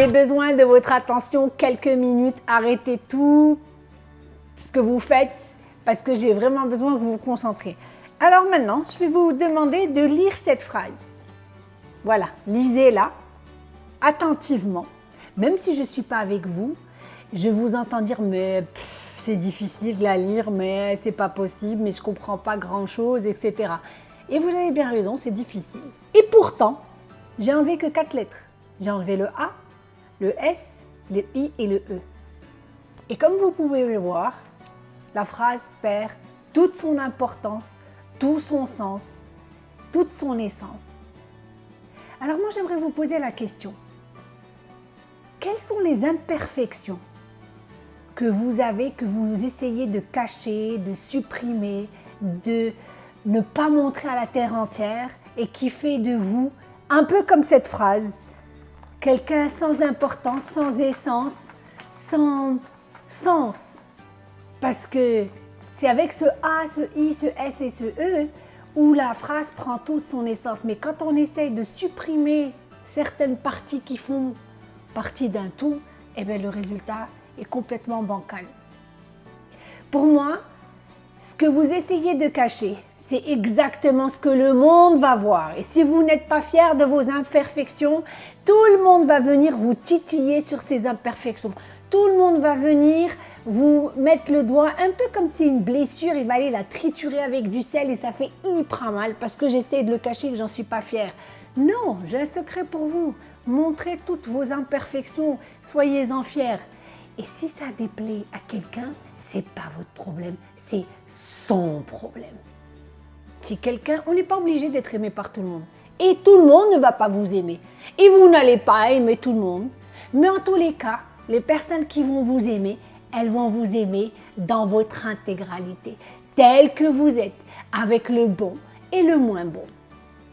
J'ai besoin de votre attention quelques minutes. Arrêtez tout ce que vous faites parce que j'ai vraiment besoin que vous vous concentrez. Alors maintenant, je vais vous demander de lire cette phrase. Voilà, lisez-la attentivement. Même si je ne suis pas avec vous, je vous entends dire mais c'est difficile de la lire, mais c'est pas possible, mais je comprends pas grand-chose, etc. Et vous avez bien raison, c'est difficile. Et pourtant, j'ai enlevé que quatre lettres. J'ai enlevé le A, le S, le I et le E. Et comme vous pouvez le voir, la phrase perd toute son importance, tout son sens, toute son essence. Alors moi, j'aimerais vous poser la question. Quelles sont les imperfections que vous avez, que vous essayez de cacher, de supprimer, de ne pas montrer à la terre entière et qui fait de vous, un peu comme cette phrase, quelqu'un sans importance, sans essence, sans sens. Parce que c'est avec ce A, ce I, ce S et ce E où la phrase prend toute son essence. Mais quand on essaye de supprimer certaines parties qui font partie d'un tout, eh bien le résultat est complètement bancal. Pour moi, ce que vous essayez de cacher, c'est exactement ce que le monde va voir. Et si vous n'êtes pas fier de vos imperfections, tout le monde va venir vous titiller sur ces imperfections. Tout le monde va venir vous mettre le doigt un peu comme si une blessure, il va aller la triturer avec du sel et ça fait hyper mal parce que j'essaie de le cacher que j'en suis pas fière. Non, j'ai un secret pour vous. Montrez toutes vos imperfections, soyez-en fiers. Et si ça déplaît à quelqu'un, c'est pas votre problème, c'est son problème. Si quelqu'un, on n'est pas obligé d'être aimé par tout le monde. Et tout le monde ne va pas vous aimer. Et vous n'allez pas aimer tout le monde. Mais en tous les cas, les personnes qui vont vous aimer, elles vont vous aimer dans votre intégralité, tel que vous êtes, avec le bon et le moins bon.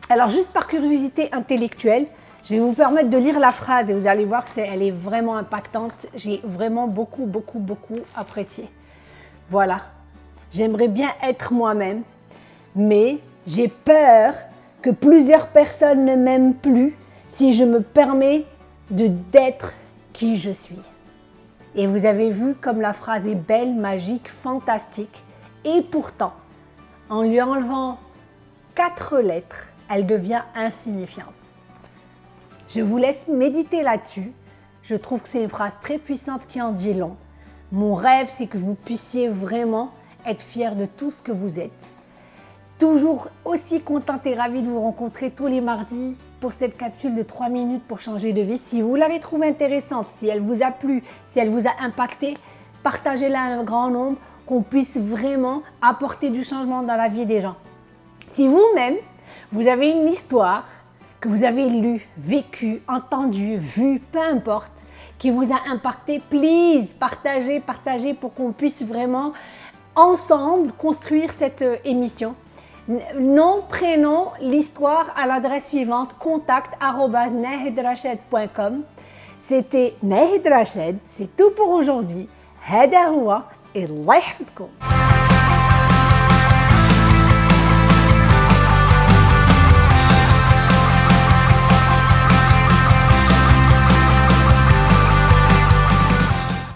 Alors juste par curiosité intellectuelle, je vais vous permettre de lire la phrase et vous allez voir qu'elle est, est vraiment impactante. J'ai vraiment beaucoup, beaucoup, beaucoup apprécié. Voilà, j'aimerais bien être moi-même, mais j'ai peur que plusieurs personnes ne m'aiment plus si je me permets d'être qui je suis. Et vous avez vu comme la phrase est belle, magique, fantastique. Et pourtant, en lui enlevant quatre lettres, elle devient insignifiante. Je vous laisse méditer là-dessus. Je trouve que c'est une phrase très puissante qui en dit long. Mon rêve, c'est que vous puissiez vraiment être fier de tout ce que vous êtes. Toujours aussi contente et ravie de vous rencontrer tous les mardis pour cette capsule de 3 minutes pour changer de vie. Si vous l'avez trouvée intéressante, si elle vous a plu, si elle vous a impacté, partagez-la à un grand nombre, qu'on puisse vraiment apporter du changement dans la vie des gens. Si vous-même, vous avez une histoire que vous avez lue, vécue, entendue, vue, peu importe, qui vous a impacté, please, partagez, partagez pour qu'on puisse vraiment ensemble construire cette euh, émission Nom, prénom, l'histoire à l'adresse suivante contact@nahidrashed.com. C'était Nahid Rached, c'est tout pour aujourd'hui. هذا هو الله يحفظكم